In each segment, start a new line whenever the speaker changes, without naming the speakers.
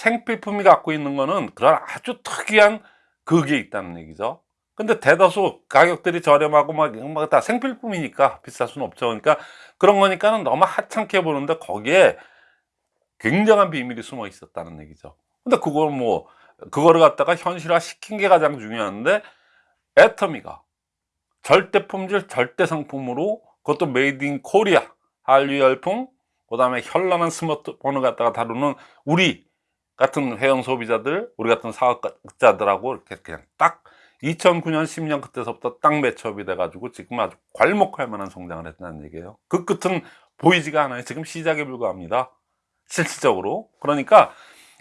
생필품이 갖고 있는 거는 그런 아주 특이한 그게 있다는 얘기죠. 근데 대다수 가격들이 저렴하고 막, 막다 생필품이니까 비쌀 수는 없죠. 그러니까 그런 거니까는 너무 하찮게 보는데 거기에 굉장한 비밀이 숨어 있었다는 얘기죠. 근데 그걸 뭐 그거를 갖다가 현실화 시킨 게 가장 중요한데 애터미가 절대 품질 절대 상품으로 그것도 made in Korea 한류 열풍 그 다음에 현란한 스마트폰을 갖다가 다루는 우리 같은 회원 소비자들 우리 같은 사업자들하고 이렇게 그냥 딱 2009년 10년 그때서부터 딱 매첩이 돼 가지고 지금 아주 괄목할 만한 성장을 했다는 얘기예요. 그 끝은 보이지가 않아요. 지금 시작에 불과합니다. 실질적으로. 그러니까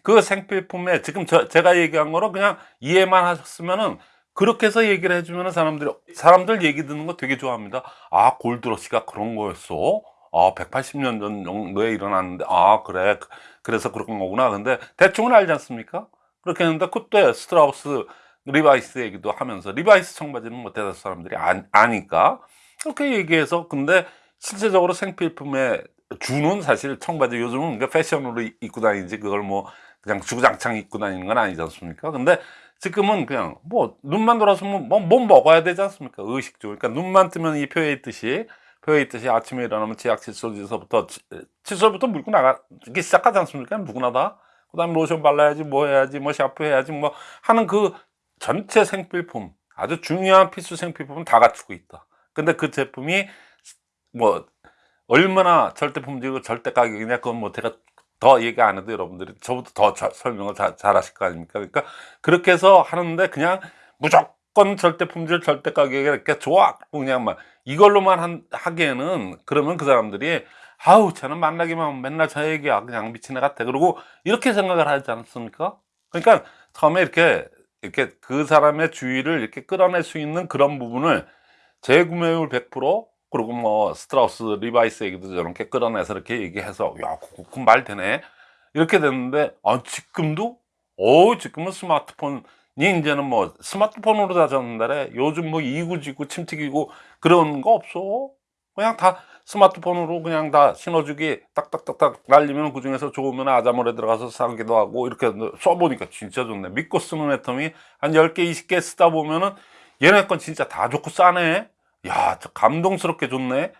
그 생필품에 지금 저, 제가 얘기한 거로 그냥 이해만 하셨으면은 그렇게 해서 얘기를 해주면 사람들이 사람들 얘기 듣는 거 되게 좋아합니다. 아 골드러시가 그런 거였어 아 180년 전 정도에 일어났는데 아 그래. 그래서 그런 거구나. 근데 대충은 알지 않습니까? 그렇게 했는데 그때 스트라우스 리바이스 얘기도 하면서 리바이스 청바지는 뭐 대다수 사람들이 아, 아니까 그렇게 얘기해서 근데 실제적으로 생필품에 주는 사실 청바지 요즘은 패션으로 입고 다니지 그걸 뭐 그냥 주구장창 입고 다니는 건 아니지 않습니까? 근데 지금은 그냥 뭐 눈만 돌아서면 뭐, 뭐 먹어야 되지 않습니까? 의식주 그러니까 눈만 뜨면 이 표에 있듯이 표에 있듯이 아침에 일어나면 치약 칫솔에서부터 칫솔부터 물고 나가기 시작하지 않습니까? 누구나 다 그 다음에 로션 발라야지 뭐 해야지 뭐 샤프 해야지 뭐 하는 그 전체 생필품 아주 중요한 필수 생필품은 다 갖추고 있다. 근데 그 제품이 뭐 얼마나 절대 품질이고 절대 가격이냐 그건 뭐 제가 더 얘기 안 해도 여러분들이 저보다 더 자, 설명을 자, 잘 하실 거 아닙니까? 그러니까 그렇게 해서 하는데 그냥 무조건 절대 품질 절대 가격이 이렇게 좋아. 그냥 막 이걸로만 한, 하기에는 그러면 그 사람들이 아우 쟤는 만나기만 하면 맨날 저 얘기야. 그냥 미친 애 같아. 그러고 이렇게 생각을 하지 않습니까? 그러니까 처음에 이렇게 이렇게 그 사람의 주의를 이렇게 끌어낼 수 있는 그런 부분을 재구매율 100% 그리고 뭐 스트라우스 리바이스 얘기도 저렇게 끌어내서 이렇게 얘기해서 야 그거 말 되네. 이렇게 됐는데 아 지금도? 어 지금은 스마트폰 이 이제는 뭐 스마트폰으로 다 전달해 요즘 뭐 이구지구 침튀기고 그런 거 없어 그냥 다 스마트폰으로 그냥 다 신호주기 딱딱딱딱 날리면 그 중에서 좋으면 아자몰에 들어가서 사기도 하고 이렇게 써보니까 진짜 좋네 믿고 쓰는 애텀이 한 10개 20개 쓰다 보면은 얘네 건 진짜 다 좋고 싸네 야, 저 감동스럽게 좋네.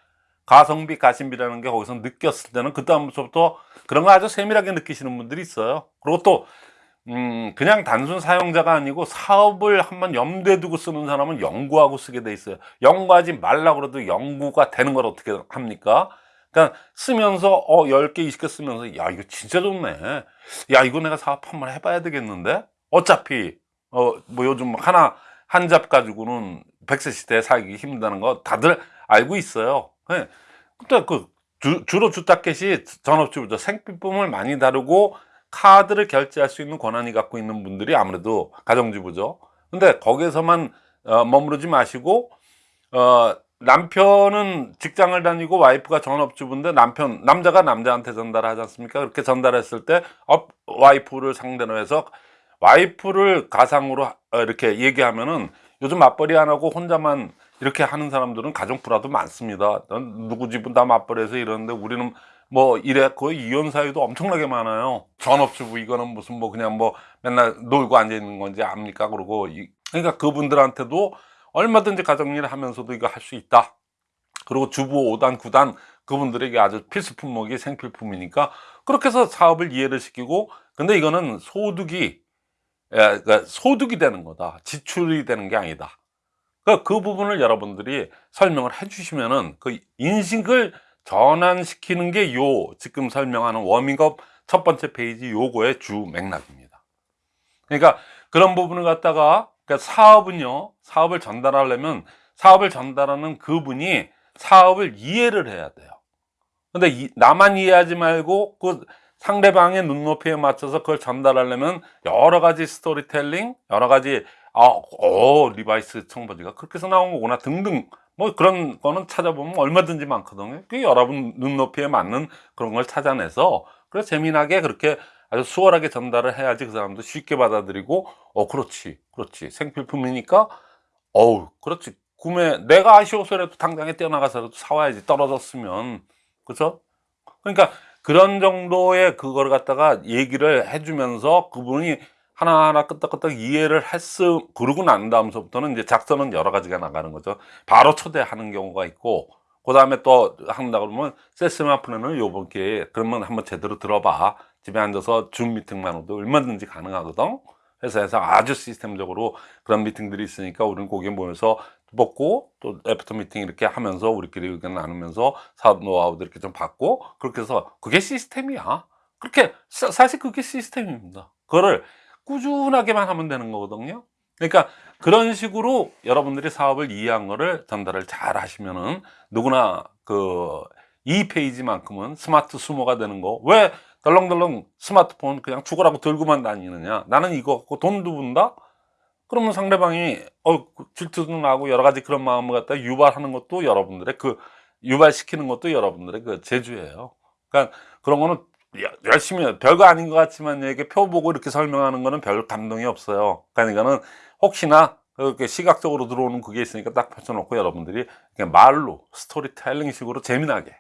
가성비, 가심비라는 게 거기서 느꼈을 때는 그다음부터 그런 거 아주 세밀하게 느끼시는 분들이 있어요. 그리고 또 음, 그냥 단순 사용자가 아니고 사업을 한번 염두에 두고 쓰는 사람은 연구하고 쓰게 돼 있어요. 연구하지 말라 그래도 연구가 되는 걸 어떻게 합니까? 그러니까 쓰면서 어 10개, 20개 쓰면서 야, 이거 진짜 좋네. 야, 이거 내가 사업 한번 해봐야 되겠는데? 어차피 어 뭐 요즘 하나 한 잡 가지고는 100세 시대에 살기 힘들다는 거 다들 알고 있어요 네. 근데 그 주, 로 주타켓이 전업주부터 생필품을 많이 다루고 카드를 결제할 수 있는 권한이 갖고 있는 분들이 아무래도 가정주부죠. 근데 거기에서만 어, 머무르지 마시고 어, 남편은 직장을 다니고 와이프가 전업주부인데 남편 남자가 남자한테 전달하지 않습니까? 그렇게 전달했을 때 어, 와이프를 상대로 해서 와이프를 가상으로 어, 이렇게 얘기하면은 요즘 맞벌이 안 하고 혼자만 이렇게 하는 사람들은 가정부라도 많습니다. 누구 집은 다 맞벌이해서 이러는데 우리는 뭐 거의 이혼 사유도 엄청나게 많아요. 전업주부 이거는 무슨 뭐 그냥 뭐 맨날 놀고 앉아 있는 건지 압니까? 그러고 그러니까 그분들한테도 얼마든지 가정일 하면서도 이거 할 수 있다. 그리고 주부 5단 9단 그분들에게 아주 필수 품목이 생필품이니까 그렇게 해서 사업을 이해를 시키고 근데 이거는 소득이 예, 그러니까 소득이 되는 거다. 지출이 되는 게 아니다. 그, 그 부분을 여러분들이 설명을 해 주시면은 그 인식을 전환시키는 게 요 지금 설명하는 워밍업 첫 번째 페이지 요거의 주 맥락입니다. 그러니까 그런 부분을 갖다가 그러니까 사업은요 사업을 전달하려면 사업을 전달하는 그분이 사업을 이해를 해야 돼요. 근데 이, 나만 이해하지 말고 그 상대방의 눈높이에 맞춰서 그걸 전달하려면 여러 가지 스토리텔링 여러 가지 아, 어, 리바이스 청바지가 그렇게 해서 나온 거구나 등등 뭐 그런 거는 찾아보면 얼마든지 많거든요. 그 여러분 눈높이에 맞는 그런 걸 찾아내서 그래서 재미나게 그렇게 아주 수월하게 전달을 해야지 그 사람도 쉽게 받아들이고 어 그렇지 그렇지. 생필품이니까 어우 그렇지. 구매 내가 아쉬워서라도 당장에 뛰어나가서라도 사와야지. 떨어졌으면. 그죠? 그러니까 그런 정도의 그걸 갖다가 얘기를 해주면서 그분이 하나하나 끄떡끄떡 이해를 했음 그러고 난 다음서부터는 이제 작전은 여러 가지가 나가는 거죠. 바로 초대하는 경우가 있고 그 다음에 또 한다 그러면 세스마 플랜을 요번 기회에 그러면 한번 제대로 들어봐. 집에 앉아서 줌 미팅만으로도 얼마든지 가능하거든. 회사에서 아주 시스템적으로 그런 미팅들이 있으니까 우리는 거기에 모여서 먹고 또 after 미팅 이렇게 하면서 우리끼리 의견 나누면서 사업 노하우도 이렇게 좀 받고 그렇게 해서 그게 시스템이야. 그렇게 사- 사실 그게 시스템입니다. 그거를 꾸준하게만 하면 되는 거거든요. 그러니까 그런 식으로 여러분들이 사업을 이해한 거를 전달을 잘 하시면은 누구나 그 이 페이지만큼은 smartsumer가 되는 거. 왜 덜렁덜렁 스마트폰 그냥 죽어라고 들고만 다니느냐? 나는 이거 갖고 돈도 번다? 그러면 상대방이 어 질투도 나고 여러 가지 그런 마음을 갖다 유발하는 것도 여러분들의 그 유발시키는 것도 여러분들의 그 재주예요. 그러니까 그런 거는 여- 열심히. 별거 아닌 것 같지만 이렇게 표 보고 이렇게 설명하는 거는 별 감동이 없어요. 그러니까 이거는 혹시나 그렇게 시각적으로 들어오는 그게 있으니까 딱 펼쳐놓고 여러분들이 그냥 말로 스토리텔링 식으로 재미나게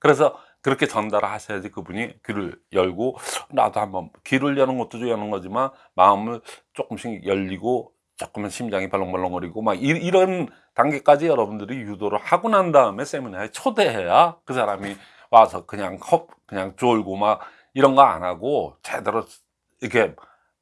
그래서 그렇게 전달을 하셔야지 그분이 귀를 열고 나도 한번 귀를 여는 것도 여는 거지만 마음을 조금씩 열리고 조금은 심장이 벌렁벌렁거리고 막 이, 이런 단계까지 여러분들이 유도를 하고 난 다음에 세미나에 초대해야 그 사람이 와서 그냥 컵 그냥 쫄고 막 이런 거 안 하고 제대로 이렇게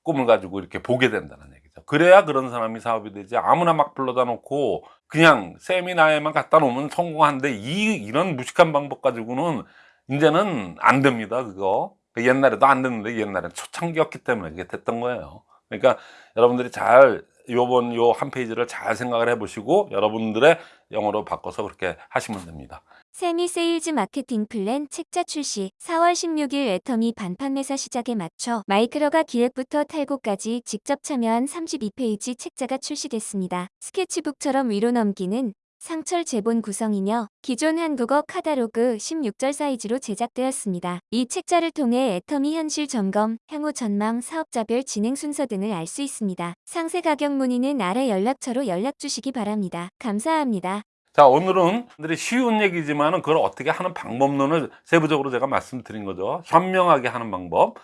꿈을 가지고 이렇게 보게 된다는 얘기죠. 그래야 그런 사람이 사업이 되지 아무나 막 불러다 놓고 그냥 세미나에만 갖다 놓으면 성공한데 이 이런 무식한 방법 가지고는 이제는 안 됩니다. 그거 옛날에도 안 됐는데 옛날엔 초창기였기 때문에 이게 됐던 거예요. 그러니까 여러분들이 잘 요번 요 한 페이지를 잘 생각을 해 보시고 여러분들의 용어로 바꿔서 그렇게 하시면 됩니다.
세미 세일즈 마케팅 플랜 책자 출시 4월 16일 애터미 반판 매사 시작에 맞춰 마이크로가 기획부터 탈고까지 직접 참여한 32페이지 책자가 출시됐습니다. 스케치북처럼 위로 넘기는 상철 제본 구성이며 기존 한국어 카다로그 16절 사이즈로 제작되었습니다. 이 책자를 통해 애터미 현실 점검, 향후 전망, 사업자별 진행 순서 등을 알 수 있습니다. 상세 가격 문의는 아래 연락처로 연락 주시기 바랍니다. 감사합니다.
자 오늘은 들이 쉬운 얘기지만 은 그걸 어떻게 하는 방법론을 세부적으로 제가 말씀드린 거죠. 현명하게 하는 방법.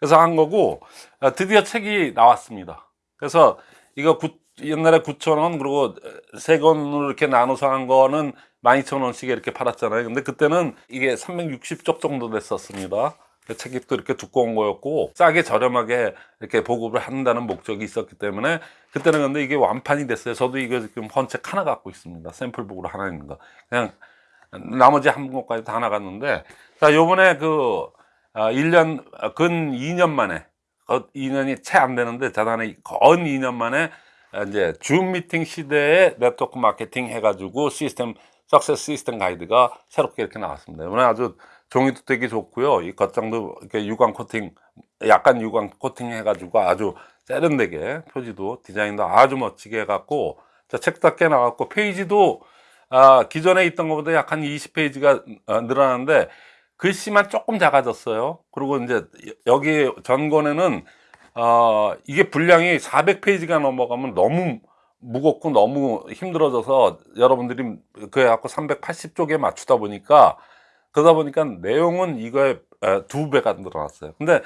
그래서 한 거고 어, 드디어 책이 나왔습니다. 그래서 이거 구- 옛날에 9,000원 그리고 세 권으로 이렇게 나눠서 한 거는 12,000원씩에 이렇게 팔았잖아요. 근데 그때는 이게 360쪽 정도 됐었습니다. 그 책이 또 이렇게 두꺼운 거였고 싸게 저렴하게 이렇게 보급을 한다는 목적이 있었기 때문에 그때는 근데 이게 완판이 됐어요. 저도 이거 지금 헌책 하나 갖고 있습니다. 샘플북으로 하나 있는 거. 그냥 나머지 한 권까지 다 나갔는데 자 요번에 그 아, 1년 아, 근 2년 만에 어, 2년이 채 안 되는데 자단에 건 2년 만에 아, 이제 줌 미팅 시대에 네트워크 마케팅 해가지고 시스템 석세스 시스템 가이드가 새롭게 이렇게 나왔습니다. 이번에 아주 종이도 되게 좋고요. 이 겉장도 이렇게 유광 코팅 약간 유광 코팅 해가지고 아주 세련되게 표지도 디자인도 아주 멋지게 해갖고 자꽤 나왔고 페이지도 아, 기존에 있던 것보다 약 한 20페이지가 늘어났는데 글씨만 조금 작아졌어요. 그리고 이제 여기 전권에는 어, 이게 분량이 400페이지가 넘어가면 너무 무겁고 너무 힘들어져서 여러분들이 그래 갖고 380쪽에 맞추다 보니까 그러다 보니까 내용은 이거에 에, 두 배가 늘어났어요. 근데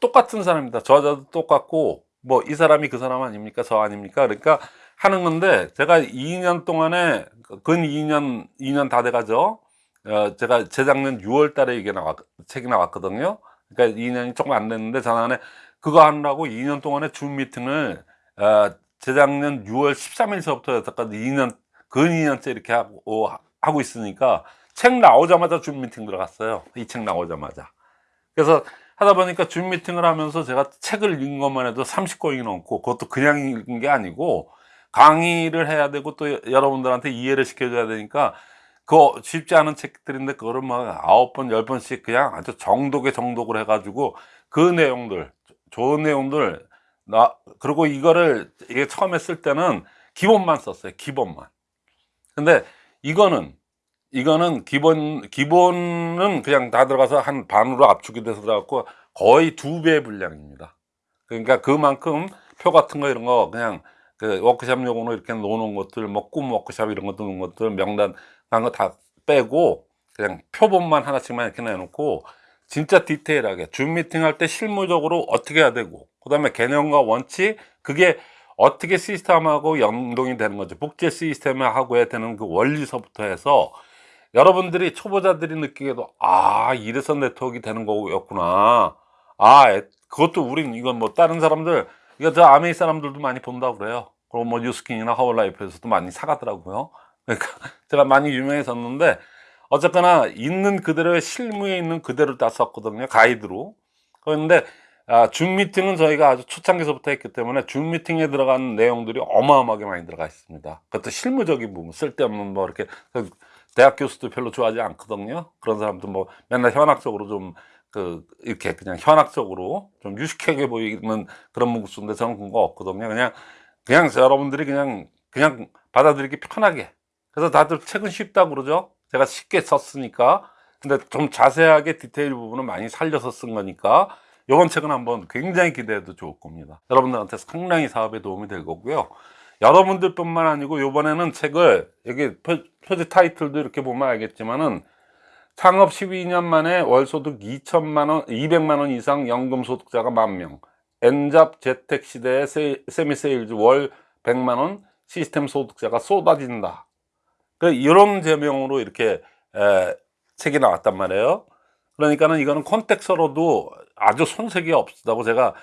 똑같은 사람입니다. 저자도 똑같고 뭐 이 사람이 그 사람 아닙니까? 저 아닙니까? 그러니까 하는 건데 제가 2년 동안에 근 2년 2년 다 돼가죠. 어, 제가 재작년 6월 달에 이게 나왔 책이 나왔거든요. 그러니까 2년이 조금 안 됐는데 전안에 그거 하느라고 2년 동안에 줌 미팅을 어, 재작년 6월 13일서부터 여태까지 2년 근 2년째 이렇게 하고 하고 있으니까 책 나오자마자 줌 미팅 들어갔어요. 이 책 나오자마자. 그래서 하다 보니까 줌 미팅을 하면서 제가 책을 읽은 것만 해도 30권이 넘고 그것도 그냥 읽은 게 아니고 강의를 해야 되고 또 여러분들한테 이해를 시켜줘야 되니까 그거 쉽지 않은 책들인데 그거를 막 아홉 번, 열 번씩 그냥 아주 정독에 정독을 해가지고 그 내용들, 좋은 내용들, 나, 그리고 이거를 이게 처음에 쓸 때는 기본만 썼어요. 기본만. 근데 이거는 이거는 기본 기본은 그냥 다 들어가서 한 반으로 압축이 돼서 들어갔고 거의 두 배 분량입니다. 그러니까 그만큼 표 같은 거 이런 거 그냥 그 워크샵 용으로 이렇게 놓는 것들 뭐꿈 워크샵 이런 거 두는 것들 명단 그런 거 다 빼고 그냥 표본만 하나씩만 이렇게 내놓고 진짜 디테일하게 줌 미팅 할 때 실무적으로 어떻게 해야 되고 그 다음에 개념과 원칙 그게 어떻게 시스템하고 연동이 되는 거죠 복제 시스템하고 해야 되는 그 원리서부터 해서 여러분들이 초보자들이 느끼기에도 아 이래서 네트워크가 되는 거였구나. 아 에- 그것도 우린 이건 뭐 다른 사람들 이거 저 아메이 사람들도 많이 본다고 그래요. 그리고 뭐 뉴스킨이나 하울라이프에서도 많이 사가더라고요. 그러니까 제가 많이 유명해졌는데 어쨌거나 있는 그대로의 실무에 있는 그대로 다 썼거든요 가이드로. 그런데 아, 줌 미팅은 저희가 아주 초창기서부터 했기 때문에 줌 미팅에 들어가는 내용들이 어마어마하게 많이 들어가 있습니다. 그것도 실무적인 부분 쓸데없는 뭐 이렇게 그 대학 교수도 별로 좋아하지 않거든요. 그런 사람도 뭐 맨날 현학적으로 좀 그 이렇게 그냥 현학적으로 좀 유식하게 보이는 그런 문구수인데 저는 그런 거 없거든요. 그냥 그냥 여러분들이 그냥 그냥 받아들이기 편하게. 그래서 다들 책은 쉽다고 그러죠? 제가 쉽게 썼으니까. 근데 좀 자세하게 디테일 부분을 많이 살려서 쓴 거니까 이번 책은 한번 굉장히 기대해도 좋을 겁니다. 여러분들한테 상당히 사업에 도움이 될 거고요 여러분들 뿐만 아니고 이번에는 책을 여기 표- 표지 타이틀도 이렇게 보면 알겠지만은 창업 12년 만에 월소득 2천만 원, 200만 원 이상 연금 소득자가 만 명. N잡 재택 시대의 세, 세미 세일즈 월 100만 원 시스템 소득자가 쏟아진다. 그 이런 제명으로 이렇게 에, 책이 나왔단 말이에요. 그러니까는 이거는 contact서로도 아주 손색이 없다고 제가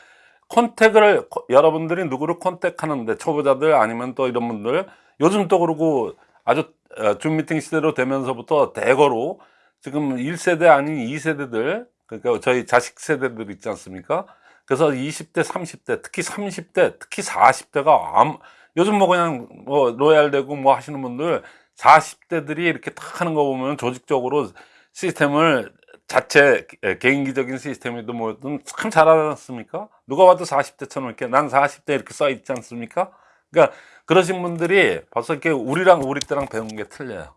contact을 코- 여러분들이 누구를 contact하는데 초보자들 아니면 또 이런 분들 요즘 또 그러고 아주 어, 줌 미팅 시대로 되면서부터 대거로 지금 1세대 아닌 2세대들 그러니까 저희 자식 세대들 있지 않습니까? 그래서 20대, 30대, 특히 30대, 특히 40대가 암, 요즘 뭐 그냥 뭐 로얄 되고 뭐 하시는 분들 40대들이 이렇게 탁 하는 거 보면 조직적으로 시스템을 자체 에, 개인기적인 시스템이든 뭐든 참 잘하지 않습니까? 누가 봐도 40대 처럼 이렇게 난 40대 이렇게 써 있지 않습니까? 그러니까 그러신 분들이 벌써 이렇게 우리랑 우리 때랑 배운 게 틀려요.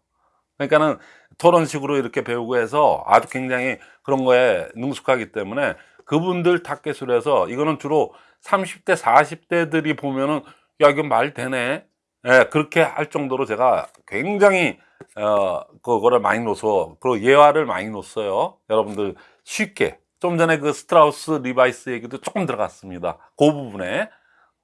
그러니까는 토론식으로 이렇게 배우고 해서 아주 굉장히 그런 거에 능숙하기 때문에 그분들 타겟으로 해서 이거는 주로 30대, 40대들이 보면은 야, 이거 말 되네. 예, 그렇게 할 정도로 제가 굉장히 어, 그거를 많이 넣어서 그리고 예화를 많이 넣었어요. 여러분들 쉽게. 좀 전에 그 스트라우스 리바이스 얘기도 조금 들어갔습니다. 그 부분에.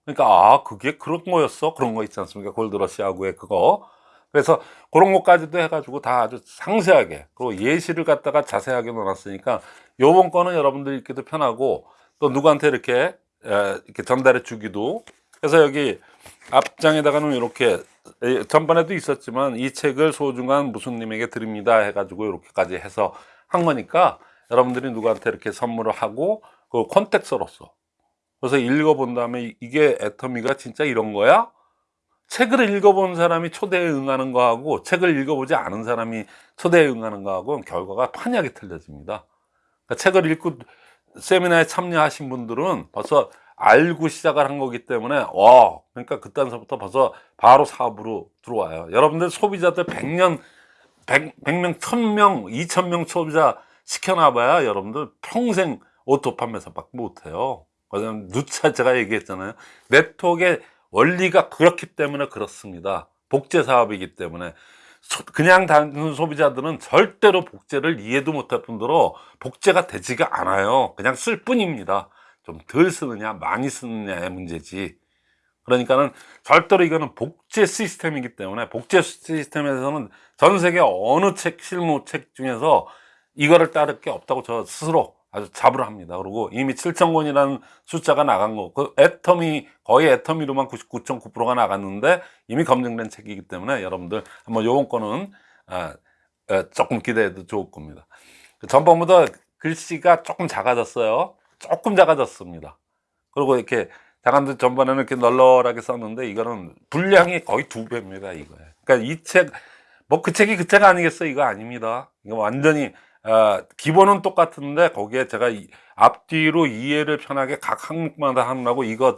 그러니까 아, 그게 그런 거였어? 그런 거 있지 않습니까? 골드러시하고의 그거. 그래서 그런 것까지도 해가지고 다 아주 상세하게 그리고 예시를 갖다가 자세하게 넣어놨으니까 요번 거는 여러분들 읽기도 편하고 또 누구한테 이렇게 에, 이렇게 전달해 주기도 그래서 여기 앞장에다가는 이렇게 에, 전번에도 있었지만 이 책을 소중한 무슨님에게 드립니다 해가지고 이렇게까지 해서 한 거니까 여러분들이 누구한테 이렇게 선물을 하고 그 컨텍스로서 그래서 읽어본 다음에 이- 이게 애터미가 진짜 이런 거야? 책을 읽어본 사람이 초대에 응하는 거하고 책을 읽어보지 않은 사람이 초대에 응하는 거하고 결과가 판이하게 틀려집니다. 그러니까 책을 읽고 세미나에 참여하신 분들은 벌써 알고 시작을 한 거기 때문에 와 그러니까 그때서부터 벌써 바로 사업으로 들어와요. 여러분들 소비자들 100년 100, 100명, 1000명, 2000명 소비자 시켜놔봐야 여러분들 평생 auto 판매사밖에 못해요. 왜냐면 누차 제가 얘기했잖아요. 네트워크의 원리가 그렇기 때문에 그렇습니다. 복제 사업이기 때문에 소- 그냥 단순 소비자들은 절대로 복제를 이해도 못할 뿐더러 복제가 되지가 않아요. 그냥 쓸 뿐입니다. 좀 덜 쓰느냐 많이 쓰느냐의 문제지. 그러니까는 절대로 이거는 복제 시스템이기 때문에 복제 시스템에서는 전 세계 어느 책 실무 책 중에서 이거를 따를 게 없다고 저 스스로 아주 자부를 합니다. 그리고 이미 7천 권이라는 숫자가 나간 거, 그 애터미 거의 애터미로만 99.9%가 나갔는데 이미 검증된 책이기 때문에 여러분들 한번 요번 거는 아, 에, 조금 기대해도 좋을 겁니다. 그 전번보다 글씨가 조금 작아졌어요. 조금 작아졌습니다. 그리고 이렇게 작은데 전번에는 이렇게 널널하게 썼는데 이거는 분량이 거의 두 배입니다. 이거에. 그러니까 이 책, 뭐 그 책이 그 책 아니겠어? 이거 아닙니다. 이거 완전히 아, 기본은 똑같은데 거기에 제가 이- 앞뒤로 이해를 편하게 각 항목마다 하느라고 이거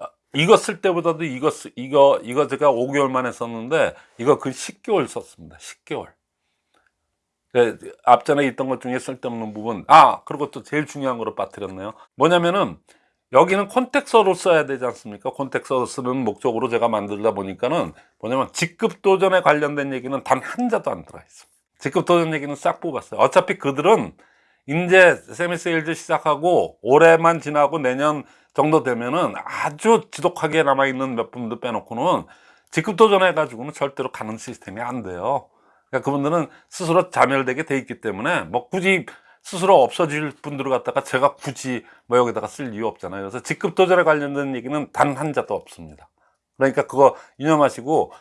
어, 이거 쓸 때보다도 이거 쓰- 이거 이거 제가 5개월 만에 썼는데 이거 그 10개월 썼습니다. 10개월. 그 앞전에 있던 것 중에 쓸데없는 부분. 아, 그리고 또 제일 중요한 거로 빠뜨렸네요. 뭐냐면은 여기는 contact서로 써야 되지 않습니까? contact서로 쓰는 목적으로 제가 만들다 보니까는 뭐냐면 직급 도전에 관련된 얘기는 단 한 자도 안 들어가 있습니다. 직급 도전 얘기는 싹 뽑았어요. 어차피 그들은 이제 semi sales 시작하고 올해만 지나고 내년 정도 되면은 아주 지독하게 남아있는 몇 분들 빼놓고는 직급 도전 해가지고는 절대로 가는 시스템이 안 돼요. 그러니까 그분들은 스스로 자멸되게 돼 있기 때문에 뭐 굳이 스스로 없어질 분들을 갖다가 제가 굳이 뭐 여기다가 쓸 이유 없잖아요. 그래서 직급 도전에 관련된 얘기는 단 한 자도 없습니다. 그러니까 그거 유념하시고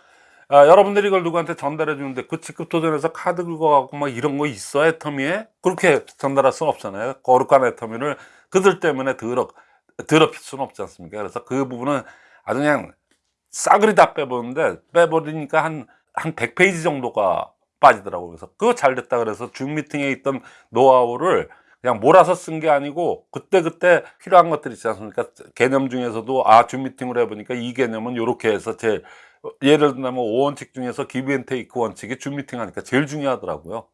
아, 여러분들이 이걸 누구한테 전달해 주는데 그 직급 도전에서 카드 긁어가고 막 이런 거 있어 애터미에 그렇게 전달할 수는 없잖아요. 거룩한 애터미를 그들 때문에 더럽 더럽힐 수는 없지 않습니까? 그래서 그 부분은 아주 그냥 싸그리 다 빼보는데 빼버리니까 한 한 100페이지 정도가 빠지더라고요. 그래서 그거 잘 됐다 그래서 줌 미팅에 있던 노하우를 그냥 몰아서 쓴 게 아니고 그때 그때 필요한 것들 있지 않습니까? 개념 중에서도 아, 줌 미팅을 해보니까 이 개념은 이렇게 해서 제 예를 들면 5원칙 중에서 give and take 원칙이 줌 미팅 하니까 제일 중요하더라고요.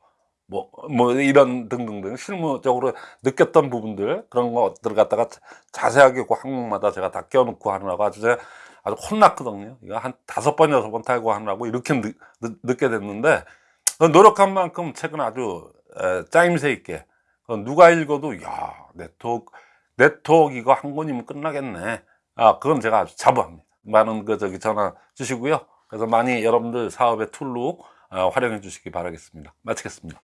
뭐, 뭐, 이런 등등등 실무적으로 느꼈던 부분들, 그런 것들을 갖다가 자- 자세하게 그 항목마다 제가 다 껴놓고 하느라고 아주 제가 아주 혼났거든요. 이거 한 다섯 번, 여섯 번 타고 하느라고 이렇게 늦, 늦게 됐는데, 그 노력한 만큼 책은 아주 에, 짜임새 있게. 그 누가 읽어도 야 네트워크 네트워크 이거 한 권이면 끝나겠네. 아 그건 제가 아주 자부합니다. 많은 그 저기 전화 주시고요. 그래서 많이 여러분들 사업의 툴로 어, 활용해 주시기 바라겠습니다. 마치겠습니다